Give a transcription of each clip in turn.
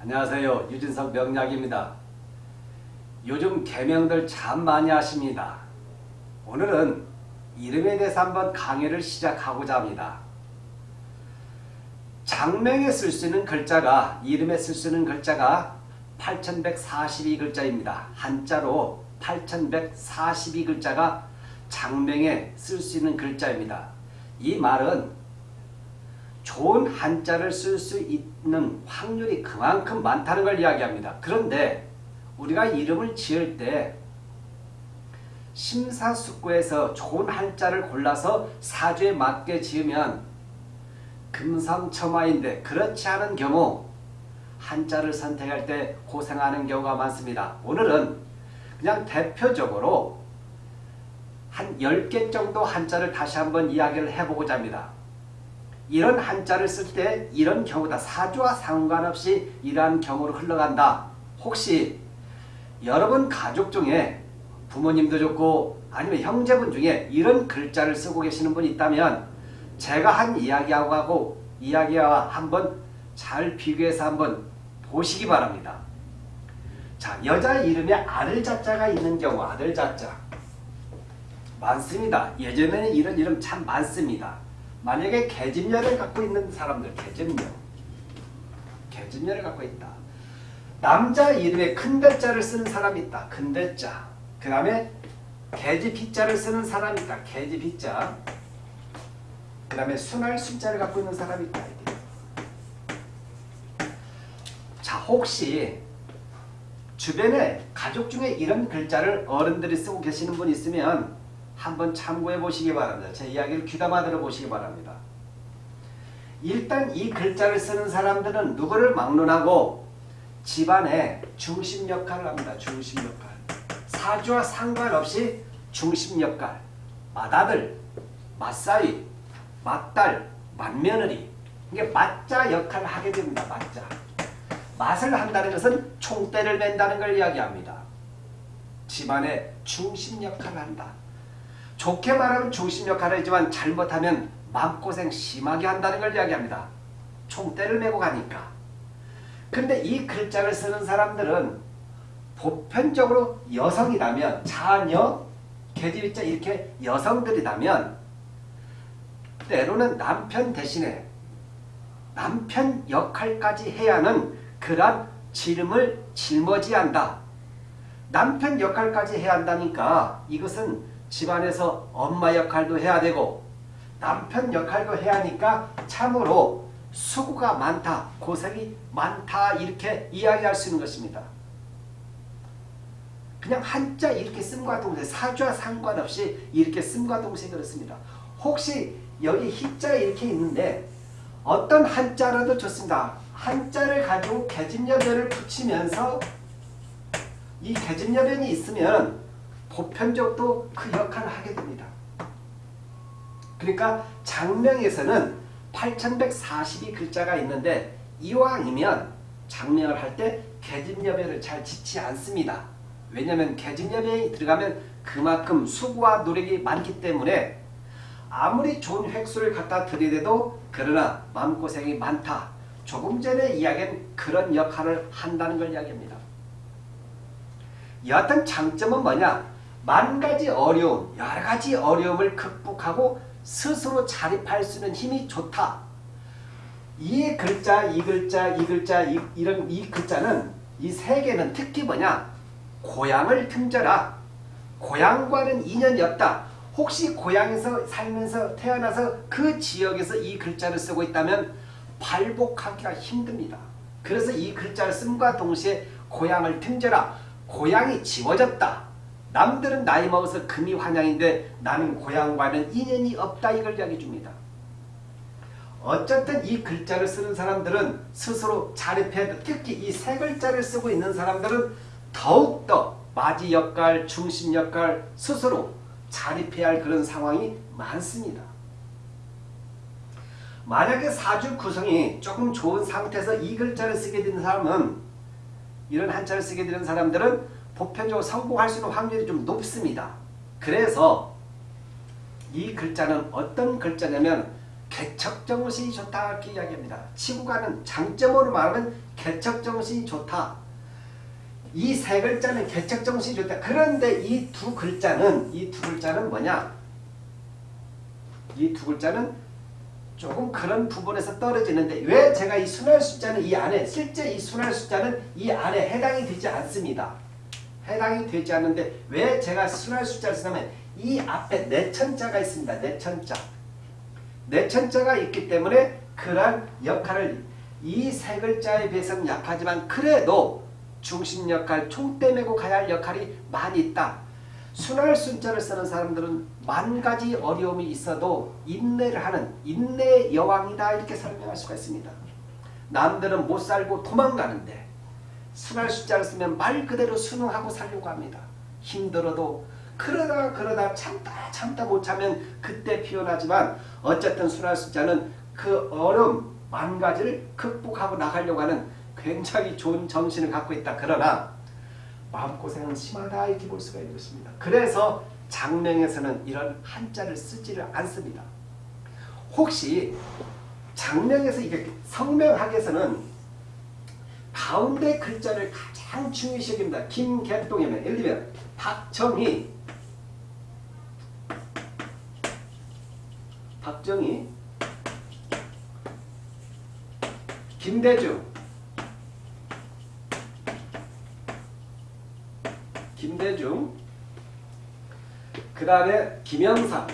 안녕하세요. 유진석 명약입니다. 요즘 개명들 참 많이 하십니다. 오늘은 이름에 대해서 한번 강의를 시작하고자 합니다. 장명에 쓸 수 있는 글자가 이름에 쓸 수 있는 글자가 8142글자입니다. 한자로 8142글자가 장명에 쓸 수 있는 글자입니다. 이 말은 좋은 한자를 쓸 수 있는 확률이 그만큼 많다는 걸 이야기합니다. 그런데 우리가 이름을 지을 때 심사숙고해서 좋은 한자를 골라서 사주에 맞게 지으면 금상첨화인데 그렇지 않은 경우 한자를 선택할 때 고생하는 경우가 많습니다. 오늘은 그냥 대표적으로 한 10개 정도 한자를 다시 한번 이야기를 해보고자 합니다. 이런 한자를 쓸 때 이런 경우다. 사주와 상관없이 이러한 경우로 흘러간다. 혹시 여러분 가족 중에 부모님도 좋고 아니면 형제분 중에 이런 글자를 쓰고 계시는 분이 있다면 제가 한 이야기하고 이야기와 한번 잘 비교해서 한번 보시기 바랍니다. 자, 여자 이름에 아들 자자가 있는 경우 아들 자자 많습니다. 예전에는 이런 이름 참 많습니다. 만약에 계집녀를 갖고 있는 사람들 계집녀 계집녀를 갖고 있다. 남자 이름에 큰 대자를 쓰는 사람이 있다. 큰 대자. 그 다음에 계집 희자를 쓰는 사람이 있다. 계집 희자. 그 다음에 순할 순자를 갖고 있는 사람이 있다. 자 혹시 주변에 가족 중에 이런 글자를 어른들이 쓰고 계시는 분 있으면 한번 참고해 보시기 바랍니다. 제 이야기를 귀담아 들어보시기 바랍니다. 일단 이 글자를 쓰는 사람들은 누구를 막론하고 집안의 중심 역할을 합니다. 중심 역할. 사주와 상관없이 중심 역할. 맏아들, 맏사위, 맏딸, 맏며느리. 이게 맞자 역할을 하게 됩니다. 맞자. 맛을 한다는 것은 총대를 맨다는 걸 이야기합니다. 집안의 중심 역할을 한다. 좋게 말하면 중심 역할을 하지만 잘못하면 마음고생 심하게 한다는 걸 이야기합니다. 총대를 메고 가니까. 근데 이 글자를 쓰는 사람들은 보편적으로 여성이라면 자녀, 계집자 이렇게 여성들이라면 때로는 남편 대신에 남편 역할까지 해야 하는 그러한 지름을 짊어지 한다. 남편 역할까지 해야 한다니까 이것은 집안에서 엄마 역할도 해야 되고 남편 역할도 해야 하니까 참으로 수고가 많다, 고생이 많다 이렇게 이야기할 수 있는 것입니다. 그냥 한자 이렇게 씀과 동생, 사주와 상관없이 이렇게 씀과 동생 그렇습니다. 혹시 여기 희자 이렇게 있는데 어떤 한자라도 좋습니다. 한자를 가지고 계집여변을 붙이면서 이 계집여변이 있으면 보편적도 그 역할을 하게 됩니다. 그러니까 장명에서는 8142 글자가 있는데 이왕이면 장명을 할 때 계집여변을 잘 짓지 않습니다. 왜냐하면 계집여변이 들어가면 그만큼 수고와 노력이 많기 때문에 아무리 좋은 획수를 갖다 들이대도 그러나 마음고생이 많다. 조금 전에 이야기한 그런 역할을 한다는 걸 이야기합니다. 여하튼 장점은 뭐냐? 만 가지 어려움, 여러 가지 어려움을 극복하고 스스로 자립할 수 있는 힘이 좋다. 이 글자, 이 글자, 이 글자, 이, 이런 이 글자는 이 세 개는 특히 뭐냐? 고향을 틈져라. 고향과는 인연이 없다. 혹시 고향에서 살면서 태어나서 그 지역에서 이 글자를 쓰고 있다면 발복하기가 힘듭니다. 그래서 이 글자를 씀과 동시에 고향을 틈져라. 고향이 지워졌다. 남들은 나이 먹어서 금이 환양인데 나는 고향과는 인연이 없다 이걸 이야기해 줍니다. 어쨌든 이 글자를 쓰는 사람들은 스스로 자립해야 돼. 특히 이 세 글자를 쓰고 있는 사람들은 더욱더 마지 역할, 중심 역할 스스로 자립해야 할 그런 상황이 많습니다. 만약에 사주 구성이 조금 좋은 상태에서 이 글자를 쓰게 되는 사람은 이런 한자를 쓰게 되는 사람들은 보편적으로 성공할 수 있는 확률이 좀 높습니다. 그래서 이 글자는 어떤 글자냐면 개척정신이 좋다 이렇게 이야기합니다. 치고가는 장점으로 말하면 개척정신이 좋다. 이 세 글자는 개척정신이 좋다. 그런데 이 두 글자는 이 두 글자는 뭐냐? 이 두 글자는 조금 그런 부분에서 떨어지는데 왜 제가 이 순할 숫자는 이 안에 실제 이 순할 숫자는 이 안에 해당이 되지 않습니다. 해당이 되지 않는데 왜 제가 순할 숫자를 쓰냐면 이 앞에 내천자가 있습니다. 내천자. 내천자가 있기 때문에 그러한 역할을 이 세 글자에 비해서는 약하지만 그래도 중심 역할, 총대 메고 가야 할 역할이 많이 있다. 순할 순자를 쓰는 사람들은 만 가지 어려움이 있어도 인내를 하는 인내의 여왕이다 이렇게 설명할 수가 있습니다. 남들은 못 살고 도망가는데 순할 숫자를 쓰면 말 그대로 순응하고 살려고 합니다. 힘들어도 그러다 그러다 참다 참다 못 참으면 그때 피어나지만 어쨌든 순할 숫자는 그 어려움 만 가지를 극복하고 나가려고 하는 굉장히 좋은 정신을 갖고 있다. 그러나 마음고생은 심하다 이렇게 볼 수가 있는 것입니다. 그래서 장명에서는 이런 한자를 쓰지를 않습니다. 혹시 장명에서 이게 성명학에서는 가운데 글자를 가장 중요시 여깁니다. 김개똥이면 예를 들면 박정희. 박정희. 김대중. 김대중. 그 다음에 김영삼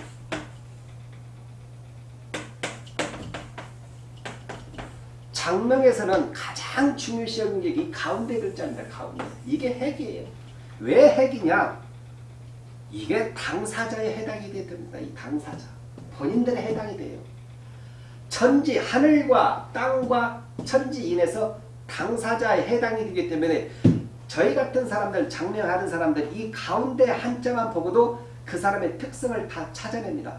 장명에서는 가장 중요시 여기는 게 이 가운데 글자입니다. 가운데. 이게 핵이에요. 왜 핵이냐? 이게 당사자에 해당이 됩니다. 이 당사자. 본인들에 해당이 돼요. 천지, 하늘과 땅과 천지 인에서 당사자에 해당이 되기 때문에 저희 같은 사람들, 장명하는 사람들 이 가운데 한자만 보고도 그 사람의 특성을 다 찾아냅니다.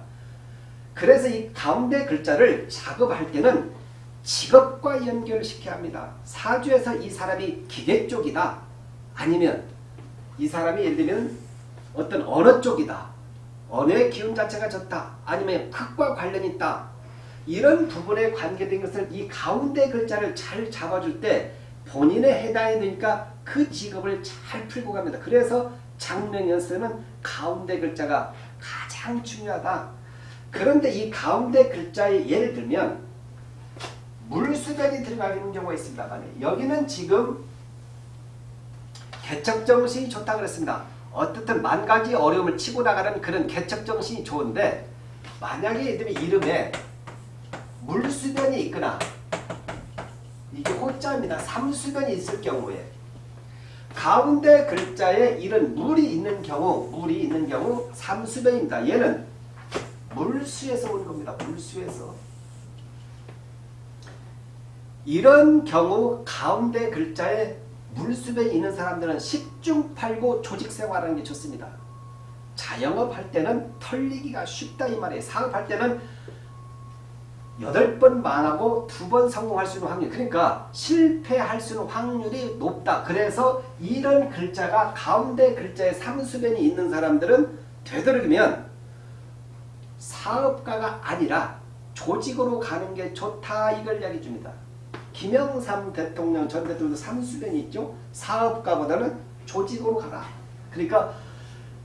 그래서 이 가운데 글자를 작업할 때는 직업과 연결시켜야 합니다. 사주에서 이 사람이 기계 쪽이다. 아니면 이 사람이 예를 들면 어떤 언어 쪽이다. 언어의 기운 자체가 좋다. 아니면 흙과 관련이 있다. 이런 부분에 관계된 것을 이 가운데 글자를 잘 잡아줄 때 본인에 해당이 되니까 그 직업을 잘 풀고 갑니다. 그래서 장명연서는 가운데 글자가 가장 중요하다. 그런데 이 가운데 글자에 예를 들면 물수변이 들어가 있는 경우가 있습니다. 여기는 지금 개척정신이 좋다 그랬습니다. 어떻든 만 가지 어려움을 치고 나가는 그런 개척정신이 좋은데 만약에 이름에 물수변이 있거나 이게 호자입니다. 삼수변이 있을 경우에 가운데 글자에 이런 물이 있는 경우 물이 있는 경우 삼수변입니다. 얘는 물수에서 온 겁니다. 물수에서 이런 경우 가운데 글자에 물수변이 있는 사람들은 10중 8구 조직생활하는 게 좋습니다. 자영업할 때는 털리기가 쉽다 이 말이에요. 사업할 때는 8번 망하고 2번 성공할 수 있는 확률 그러니까 실패할 수 있는 확률이 높다. 그래서 이런 글자가 가운데 글자에 삼수변이 있는 사람들은 되도록이면 사업가가 아니라 조직으로 가는 게 좋다 이걸 이야기해 줍니다. 김영삼 대통령 전 대통령도 삼수변이 있죠. 사업가보다는 조직으로 가라. 그러니까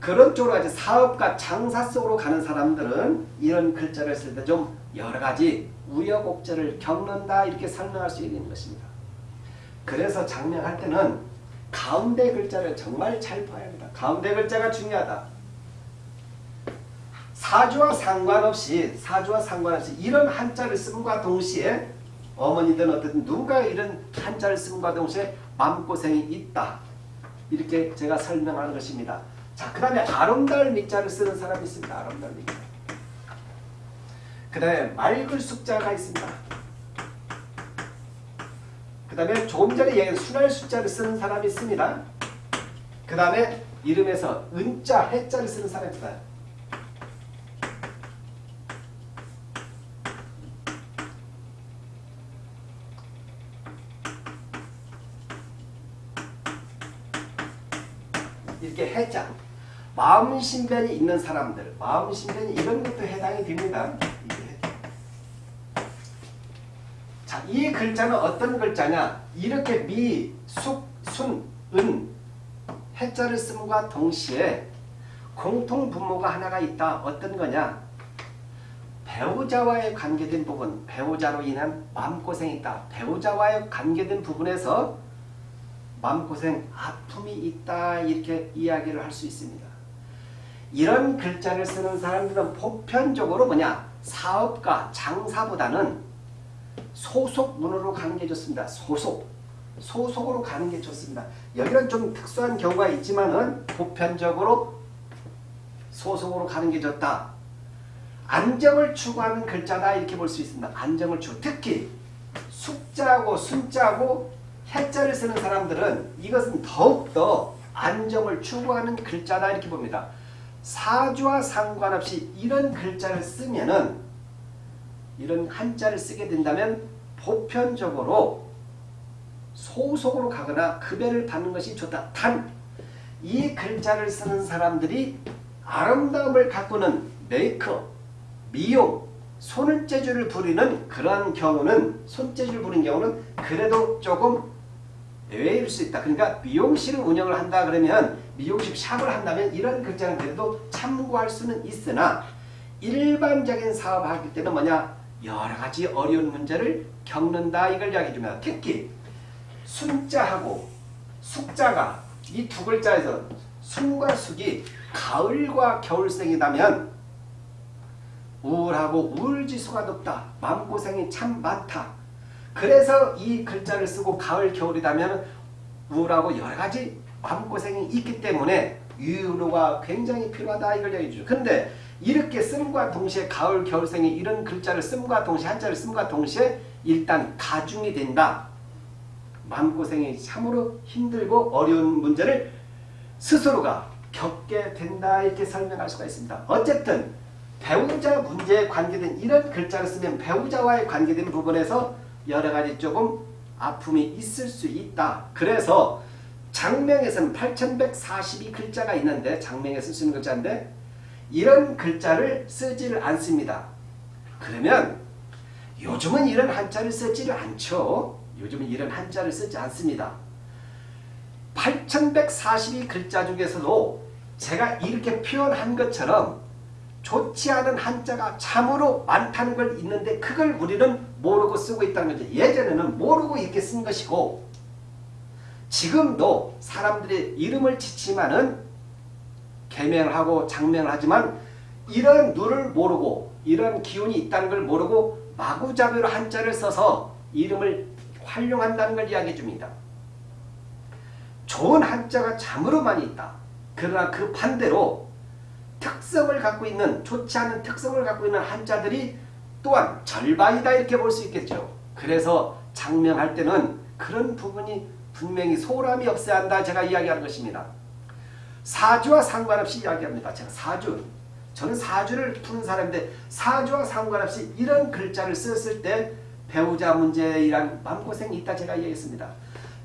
그런 쪽으로 가지 사업가 장사 속으로 가는 사람들은 이런 글자를 쓸 때 좀 여러 가지 우여곡절을 겪는다 이렇게 설명할 수 있는 것입니다. 그래서 장명할 때는 가운데 글자를 정말 잘 봐야 합니다. 가운데 글자가 중요하다. 사주와 상관없이 사주와 상관없이 이런 한자를 쓴과 동시에 어머니든 어쨌든 누가 이런 한자를 쓴과 동시에 마음고생이 있다. 이렇게 제가 설명하는 것입니다. 자, 그 다음에 아름다울 밑자를 쓰는 사람이 있습니다. 아름다울 밑자. 그 다음에 맑을 숫자가 있습니다. 그 다음에 조금 전에 얘기한 순할 숫자를 쓰는 사람이 있습니다. 그 다음에 이름에서 은자, 해자를 쓰는 사람입니다. 이렇게 해자 마음신변이 있는 사람들 마음신변이 이런 것도 해당이 됩니다. 이 글자는 어떤 글자냐? 이렇게 미, 숙, 순, 은 해자를 씀과 동시에 공통 분모가 하나가 있다. 어떤 거냐? 배우자와의 관계된 부분, 배우자로 인한 마음고생이 있다. 배우자와의 관계된 부분에서 마음고생, 아픔이 있다. 이렇게 이야기를 할 수 있습니다. 이런 글자를 쓰는 사람들은 보편적으로 뭐냐? 사업가, 장사보다는 소속 문으로 가는 게 좋습니다. 소속. 소속으로 가는 게 좋습니다. 여기는 좀 특수한 경우가 있지만은 보편적으로 소속으로 가는 게 좋다. 안정을 추구하는 글자다 이렇게 볼 수 있습니다. 안정을 추구. 특히 숙자고 순자고 해자를 쓰는 사람들은 이것은 더욱더 안정을 추구하는 글자다 이렇게 봅니다. 사주와 상관없이 이런 글자를 쓰면은 이런 한자를 쓰게 된다면 보편적으로 소속으로 가거나 급여를 받는 것이 좋다. 단 이 글자를 쓰는 사람들이 아름다움을 가꾸는 메이크업, 미용, 손재주를 부리는 그러한 경우는 손재주를 부리는 경우는 그래도 조금 예외일 수 있다. 그러니까 미용실을 운영을 한다 그러면 미용실 샵을 한다면 이런 글자는 그래도 참고할 수는 있으나 일반적인 사업을 하기 때는 뭐냐 여러 가지 어려운 문제를 겪는다 이걸 이야기해 줍니다. 특히 순자하고 숙자가 이 두 글자에서 순과 숙이 가을과 겨울생이라면 우울하고 우울지수가 높다. 마음고생이 참 많다. 그래서 이 글자를 쓰고 가을 겨울이라면 우울하고 여러 가지 마음고생이 있기 때문에 유로가 굉장히 필요하다 이걸 얘기해 주죠. 근데 이렇게 씀과 동시에 가을 겨울생이 이런 글자를 씀과 동시에 한자를 씀과 동시에 일단 가중이 된다. 마음고생이 참으로 힘들고 어려운 문제를 스스로가 겪게 된다 이렇게 설명할 수가 있습니다. 어쨌든 배우자 문제에 관계된 이런 글자를 쓰면 배우자와의 관계된 부분에서 여러 가지 조금 아픔이 있을 수 있다. 그래서 장명에서는 8142 글자가 있는데 장명에 쓸수 있는 글자인데 이런 글자를 쓰지를 않습니다. 그러면 요즘은 이런 한자를 쓰지를 않죠. 요즘은 이런 한자를 쓰지 않습니다. 8142 글자 중에서도 제가 이렇게 표현한 것처럼 좋지 않은 한자가 참으로 많다는 걸 있는데 그걸 우리는 모르고 쓰고 있다는 거죠. 예전에는 모르고 이렇게 쓴 것이고 지금도 사람들의 이름을 지치만은 개명을 하고 장명을 하지만 이런 누를 모르고 이런 기운이 있다는 걸 모르고 마구잡이로 한자를 써서 이름을 활용한다는 걸 이야기해 줍니다. 좋은 한자가 많이 있다. 그러나 그 반대로 특성을 갖고 있는 좋지 않은 특성을 갖고 있는 한자들이 또한 절반이다 이렇게 볼 수 있겠죠. 그래서 장명할 때는 그런 부분이 분명히 소홀함이 없어야 한다 제가 이야기하는 것입니다. 사주와 상관없이 이야기합니다. 제가 사주 저는 사주를 푸는 사람인데 사주와 상관없이 이런 글자를 썼을 때 배우자 문제이란 마음고생이 있다 제가 이야기했습니다.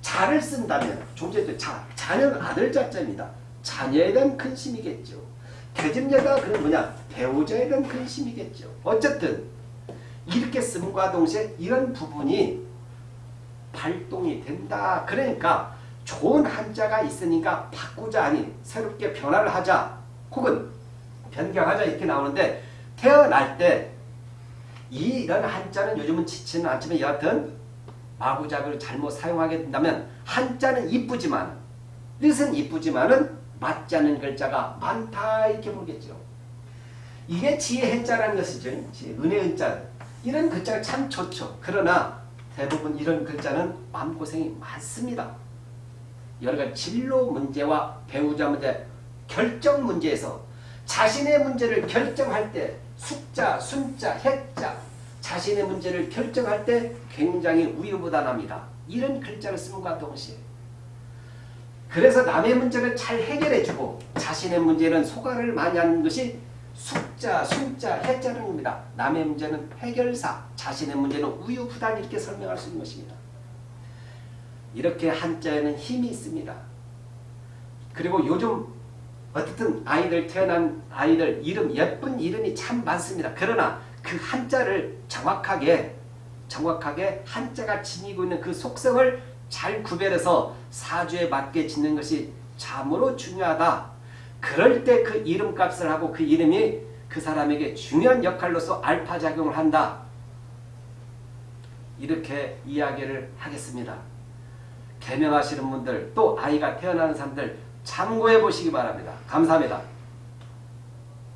자를 쓴다면 좀 전에 자, 자는 아들 자자입니다. 자녀에 대한 근심이겠죠. 대집녀가 그런 뭐냐 배우자에 대한 근심이겠죠. 어쨌든 이렇게 씀과 동시에 이런 부분이 발동이 된다. 그러니까 좋은 한자가 있으니까 바꾸자 아니 새롭게 변화를 하자 혹은 변경하자 이렇게 나오는데 태어날 때 이런 한자는 요즘은 지치는 않지만 여하튼 마구잡이로 잘못 사용하게 된다면 한자는 이쁘지만 뜻은 이쁘지만은 맞지 않는 글자가 많다 이렇게 보겠죠. 이게 지혜 해자라는 것이죠. 은혜 은자 이런 글자가 참 좋죠. 그러나 대부분 이런 글자는 마음고생이 많습니다. 여러 가지 진로 문제와 배우자 문제, 결정 문제에서 자신의 문제를 결정할 때 숙자, 순자, 해자 자신의 문제를 결정할 때 굉장히 우유부단합니다. 이런 글자를 쓰는과 동시에 그래서 남의 문제를 잘 해결해주고 자신의 문제는 소가를 많이 하는 것이 숙자, 순자, 해자는 겁니다. 남의 문제는 해결사, 자신의 문제는 우유부단 이렇게 설명할 수 있는 것입니다. 이렇게 한자에는 힘이 있습니다. 그리고 요즘 어쨌든 아이들 태어난 아이들 이름 예쁜 이름이 참 많습니다. 그러나 그 한자를 정확하게 정확하게 한자가 지니고 있는 그 속성을 잘 구별해서 사주에 맞게 짓는 것이 참으로 중요하다. 그럴 때 그 이름값을 하고 그 이름이 그 사람에게 중요한 역할로서 알파작용을 한다. 이렇게 이야기를 하겠습니다. 개명하시는 분들 또 아이가 태어나는 사람들 참고해 보시기 바랍니다. 감사합니다.